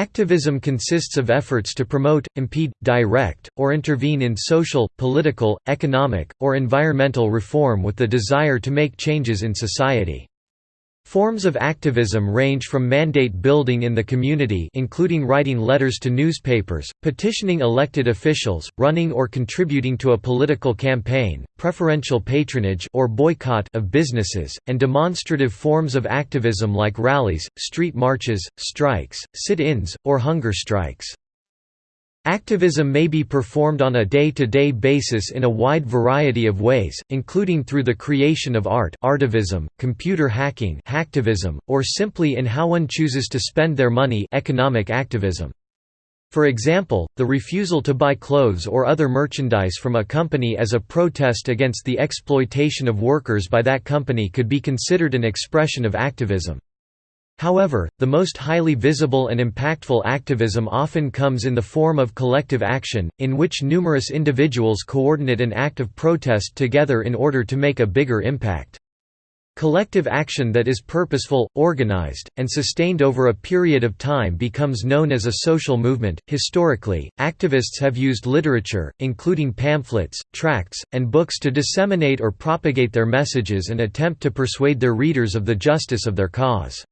Activism consists of efforts to promote, impede, direct, or intervene in social, political, economic, or environmental reform with the desire to make changes in society. Forms of activism range from mandate building in the community including writing letters to newspapers, petitioning elected officials, running or contributing to a political campaign, preferential patronage or boycott of businesses, and demonstrative forms of activism like rallies, street marches, strikes, sit-ins, or hunger strikes. Activism may be performed on a day-to-day -day basis in a wide variety of ways, including through the creation of art artivism, computer hacking hacktivism, or simply in how one chooses to spend their money economic activism. For example, the refusal to buy clothes or other merchandise from a company as a protest against the exploitation of workers by that company could be considered an expression of activism. However, the most highly visible and impactful activism often comes in the form of collective action, in which numerous individuals coordinate an act of protest together in order to make a bigger impact. Collective action that is purposeful, organized, and sustained over a period of time becomes known as a social movement. Historically, activists have used literature, including pamphlets, tracts, and books to disseminate or propagate their messages and attempt to persuade their readers of the justice of their cause.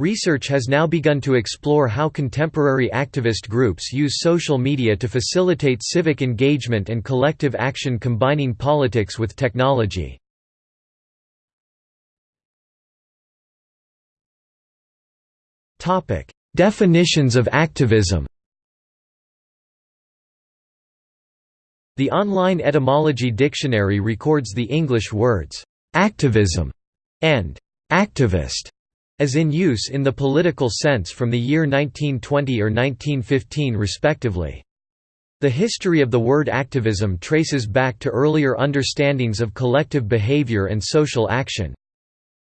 Research has now begun to explore how contemporary activist groups use social media to facilitate civic engagement and collective action combining politics with technology. Definitions of activism The online etymology dictionary records the English words, "'activism' and "'activist' as in use in the political sense from the year 1920 or 1915 respectively. The history of the word activism traces back to earlier understandings of collective behavior and social action.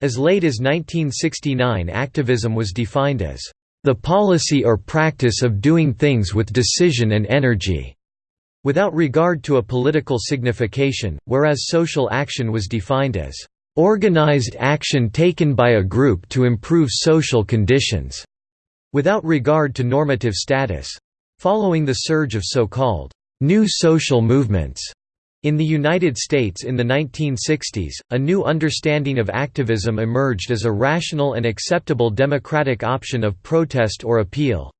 As late as 1969 activism was defined as, "...the policy or practice of doing things with decision and energy." without regard to a political signification, whereas social action was defined as organized action taken by a group to improve social conditions, without regard to normative status. Following the surge of so-called new social movements in the United States in the 1960s, a new understanding of activism emerged as a rational and acceptable democratic option of protest or appeal.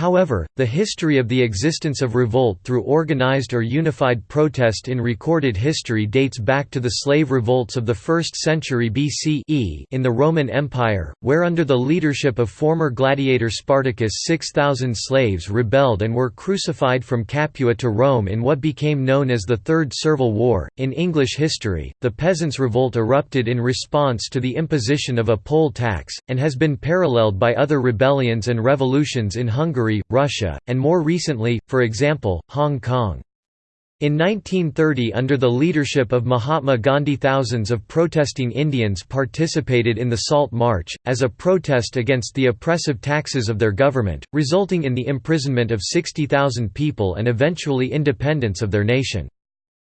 However, the history of the existence of revolt through organized or unified protest in recorded history dates back to the slave revolts of the 1st century BCE in the Roman Empire, where under the leadership of former gladiator Spartacus 6,000 slaves rebelled and were crucified from Capua to Rome in what became known as the Third Servile War. In English history, the Peasants' Revolt erupted in response to the imposition of a poll tax, and has been paralleled by other rebellions and revolutions in Hungary Hungary, Russia, and more recently, for example, Hong Kong. In 1930 under the leadership of Mahatma Gandhi thousands of protesting Indians participated in the Salt March, as a protest against the oppressive taxes of their government, resulting in the imprisonment of 60,000 people and eventually independence of their nation.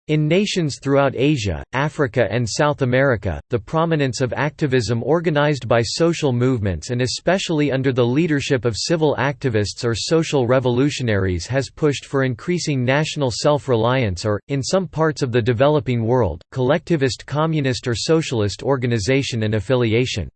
In nations throughout Asia, Africa and South America, the prominence of activism organized by social movements and especially under the leadership of civil activists or social revolutionaries has pushed for increasing national self-reliance or, in some parts of the developing world, collectivist communist or socialist organization and affiliation.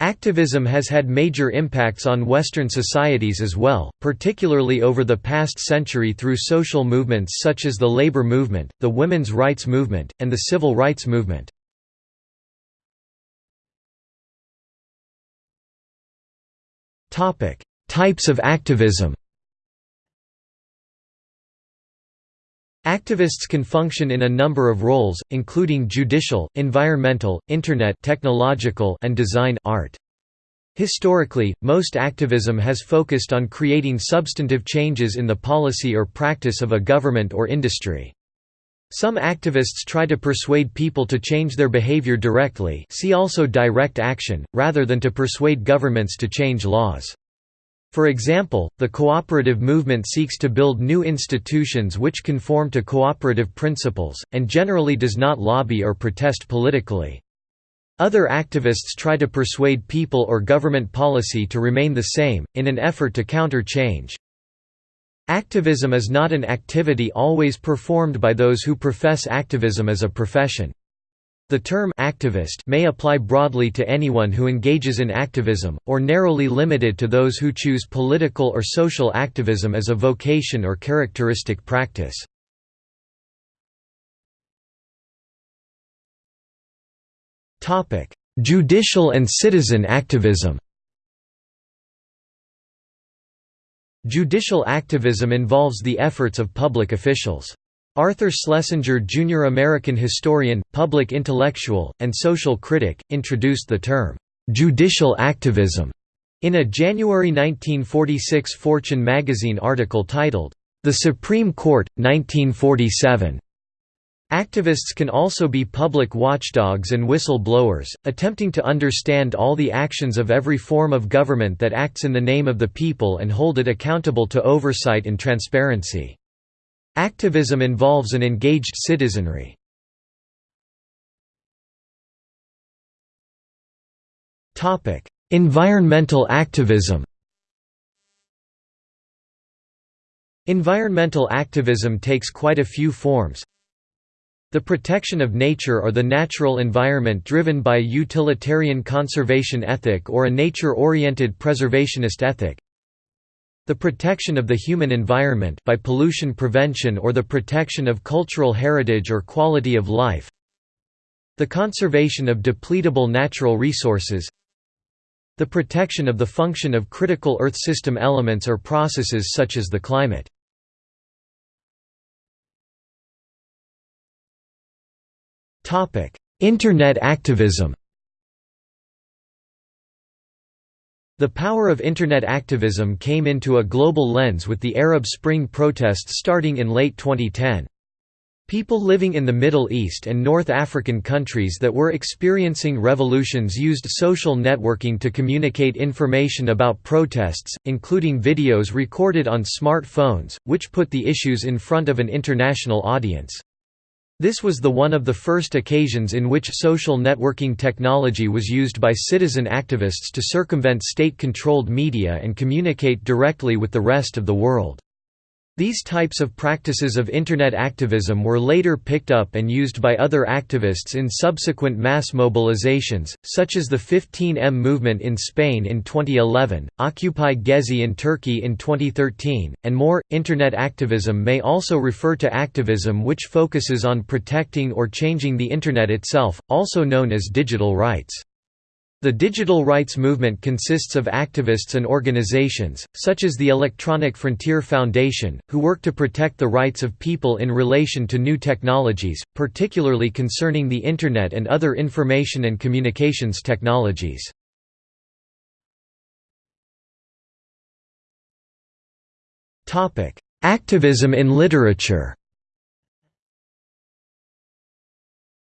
Activism has had major impacts on Western societies as well, particularly over the past century through social movements such as the labor movement, the women's rights movement, and the civil rights movement. Types of activism Activists can function in a number of roles, including judicial, environmental, internet technological and design art. Historically, most activism has focused on creating substantive changes in the policy or practice of a government or industry. Some activists try to persuade people to change their behavior directly see also direct action, rather than to persuade governments to change laws. For example, the cooperative movement seeks to build new institutions which conform to cooperative principles, and generally does not lobby or protest politically. Other activists try to persuade people or government policy to remain the same, in an effort to counter change. Activism is not an activity always performed by those who profess activism as a profession. The term activist may apply broadly to anyone who engages in activism, or narrowly limited to those who choose political or social activism as a vocation or characteristic practice. Judicial and citizen activism Judicial activism involves the efforts of public officials. Arthur Schlesinger Jr. American historian, public intellectual, and social critic, introduced the term, "'judicial activism' in a January 1946 Fortune magazine article titled, "'The Supreme Court, 1947' Activists can also be public watchdogs and whistle-blowers, attempting to understand all the actions of every form of government that acts in the name of the people and hold it accountable to oversight and transparency. Activism involves an engaged citizenry. environmental activism Environmental activism takes quite a few forms, the protection of nature or the natural environment driven by a utilitarian conservation ethic or a nature-oriented preservationist ethic. The protection of the human environment by pollution prevention or the protection of cultural heritage or quality of life. The conservation of depletable natural resources. The protection of the function of critical Earth system elements or processes such as the climate. Internet activism The power of Internet activism came into a global lens with the Arab Spring protests starting in late 2010. People living in the Middle East and North African countries that were experiencing revolutions used social networking to communicate information about protests, including videos recorded on smartphones, which put the issues in front of an international audience. This was the one of the first occasions in which social networking technology was used by citizen activists to circumvent state-controlled media and communicate directly with the rest of the world. These types of practices of Internet activism were later picked up and used by other activists in subsequent mass mobilizations, such as the 15M movement in Spain in 2011, Occupy Gezi in Turkey in 2013, and more. Internet activism may also refer to activism which focuses on protecting or changing the Internet itself, also known as digital rights. The digital rights movement consists of activists and organizations, such as the Electronic Frontier Foundation, who work to protect the rights of people in relation to new technologies, particularly concerning the Internet and other information and communications technologies. Activism in literature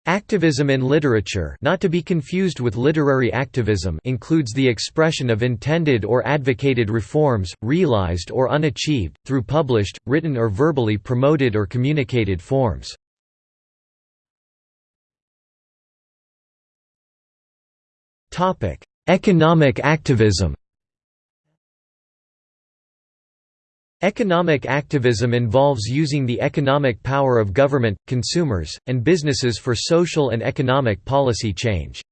Activism in literature not to be confused with literary activism includes the expression of intended or advocated reforms, realized or unachieved, through published, written or verbally promoted or communicated forms. Economic activism Economic activism involves using the economic power of government, consumers, and businesses for social and economic policy change.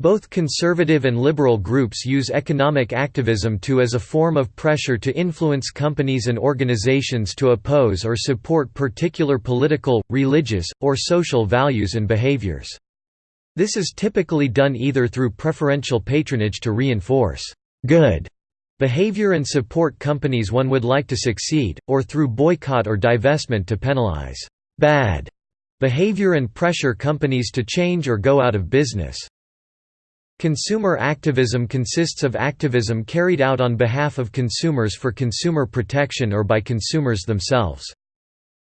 Both conservative and liberal groups use economic activism to as a form of pressure to influence companies and organizations to oppose or support particular political, religious, or social values and behaviors. This is typically done either through preferential patronage to reinforce good behavior and support companies one would like to succeed, or through boycott or divestment to penalize bad behavior and pressure companies to change or go out of business. Consumer activism consists of activism carried out on behalf of consumers for consumer protection or by consumers themselves.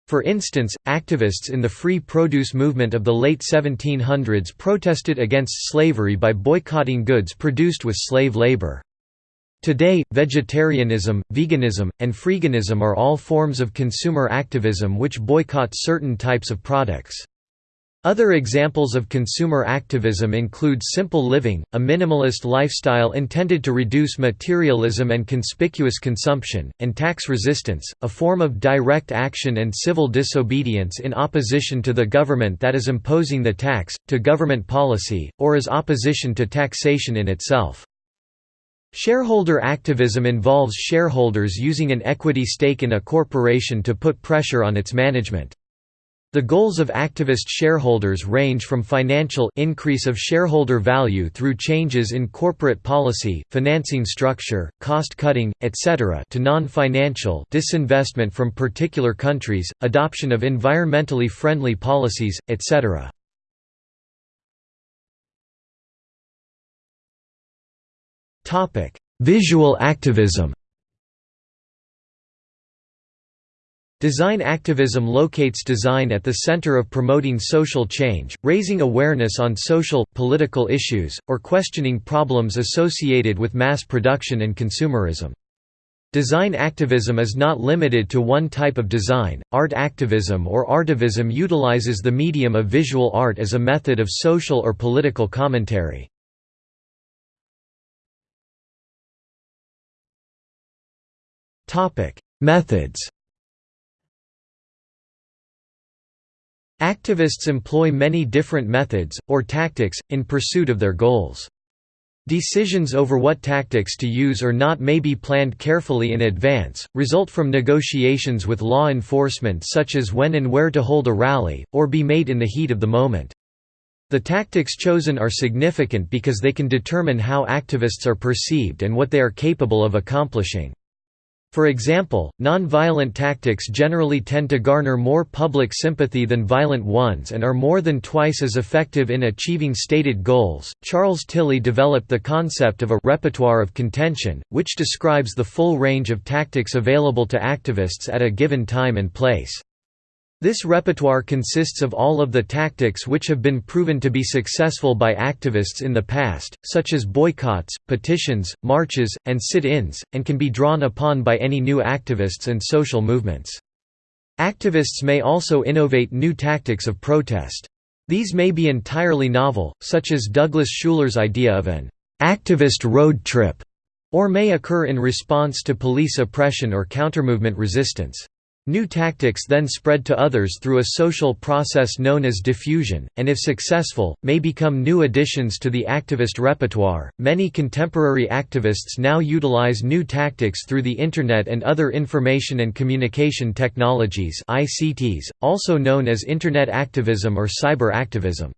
For instance, activists in the free produce movement of the late 1700s protested against slavery by boycotting goods produced with slave labor. Today, vegetarianism, veganism, and freeganism are all forms of consumer activism which boycott certain types of products. Other examples of consumer activism include simple living, a minimalist lifestyle intended to reduce materialism and conspicuous consumption, and tax resistance, a form of direct action and civil disobedience in opposition to the government that is imposing the tax, to government policy, or as opposition to taxation in itself. Shareholder activism involves shareholders using an equity stake in a corporation to put pressure on its management. The goals of activist shareholders range from financial increase of shareholder value through changes in corporate policy, financing structure, cost-cutting, etc. to non-financial disinvestment from particular countries, adoption of environmentally friendly policies, etc. Visual activism Design activism locates design at the center of promoting social change, raising awareness on social, political issues, or questioning problems associated with mass production and consumerism. Design activism is not limited to one type of design. Art activism or artivism utilizes the medium of visual art as a method of social or political commentary. Topic: Methods Activists employ many different methods, or tactics, in pursuit of their goals. Decisions over what tactics to use or not may be planned carefully in advance, result from negotiations with law enforcement such as when and where to hold a rally, or be made in the heat of the moment. The tactics chosen are significant because they can determine how activists are perceived and what they are capable of accomplishing. For example, non-violent tactics generally tend to garner more public sympathy than violent ones and are more than twice as effective in achieving stated goals. Charles Tilly developed the concept of a repertoire of contention, which describes the full range of tactics available to activists at a given time and place. This repertoire consists of all of the tactics which have been proven to be successful by activists in the past, such as boycotts, petitions, marches, and sit-ins, and can be drawn upon by any new activists and social movements. Activists may also innovate new tactics of protest. These may be entirely novel, such as Douglas Schuyler's idea of an activist road trip, or may occur in response to police oppression or countermovement resistance. New tactics then spread to others through a social process known as diffusion, and if successful, may become new additions to the activist repertoire. Many contemporary activists now utilize new tactics through the Internet and other information and communication technologies, ICTs, also known as Internet activism or cyber activism.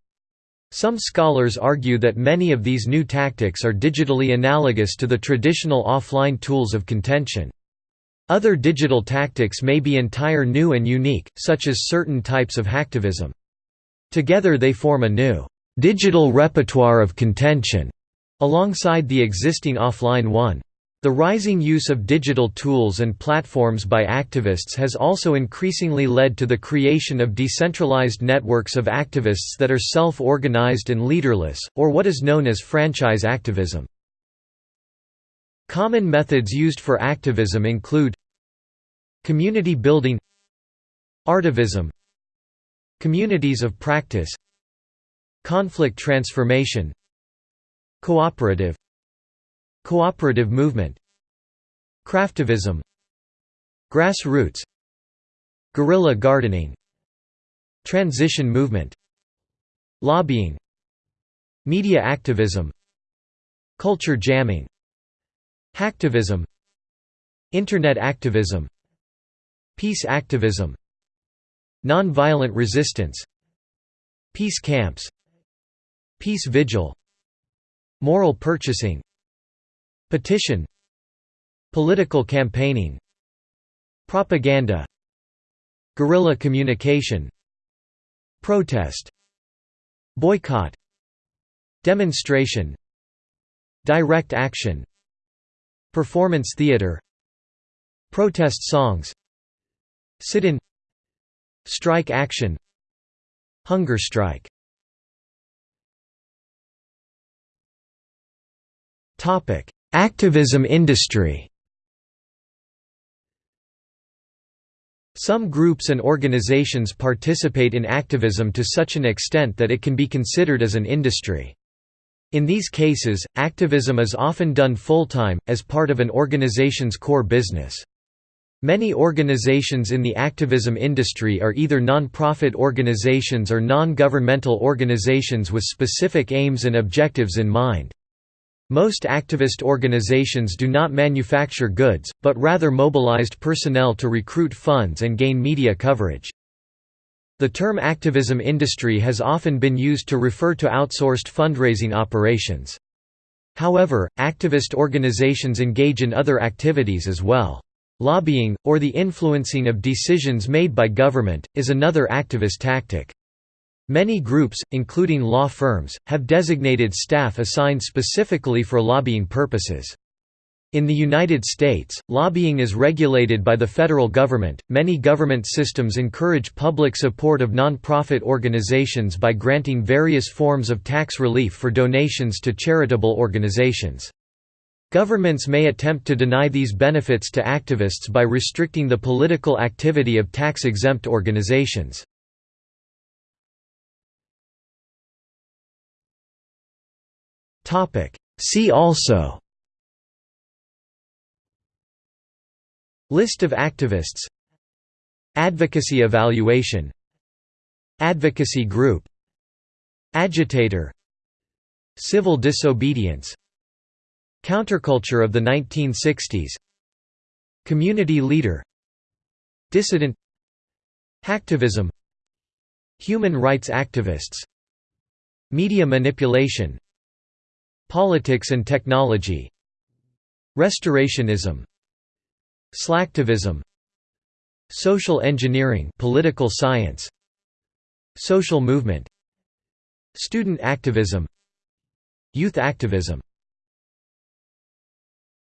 Some scholars argue that many of these new tactics are digitally analogous to the traditional offline tools of contention. Other digital tactics may be entire new and unique, such as certain types of hacktivism. Together they form a new digital repertoire of contention, alongside the existing offline one. The rising use of digital tools and platforms by activists has also increasingly led to the creation of decentralized networks of activists that are self-organized and leaderless, or what is known as franchise activism. Common methods used for activism include Community building Artivism Communities of practice Conflict transformation Cooperative Cooperative movement Craftivism Grassroots Guerrilla gardening Transition movement Lobbying Media activism Culture jamming Hacktivism. Internet activism. Peace activism. Nonviolent resistance. Peace camps. Peace vigil. Moral purchasing. Petition. Political campaigning. Propaganda. Guerrilla communication. Protest. Boycott. Demonstration. Direct action Performance theater Protest songs Sit-in Strike action Hunger strike Activism industry Some groups and organizations participate in activism to such an extent that it can be considered as an industry. In these cases, activism is often done full-time, as part of an organization's core business. Many organizations in the activism industry are either non-profit organizations or non-governmental organizations with specific aims and objectives in mind. Most activist organizations do not manufacture goods, but rather mobilized personnel to recruit funds and gain media coverage. The term activism industry has often been used to refer to outsourced fundraising operations. However, activist organizations engage in other activities as well. Lobbying, or the influencing of decisions made by government, is another activist tactic. Many groups, including law firms, have designated staff assigned specifically for lobbying purposes. In the United States, lobbying is regulated by the federal government. Many government systems encourage public support of nonprofit organizations by granting various forms of tax relief for donations to charitable organizations. Governments may attempt to deny these benefits to activists by restricting the political activity of tax-exempt organizations. See also List of activists. Advocacy evaluation. Advocacy group. Agitator. Civil disobedience. Counterculture of the 1960s Community leader. Dissident. Hacktivism. Human rights activists. Media manipulation. Politics and technology. Restorationism Slacktivism. Social engineering political science. Social movement. Student activism. Youth activism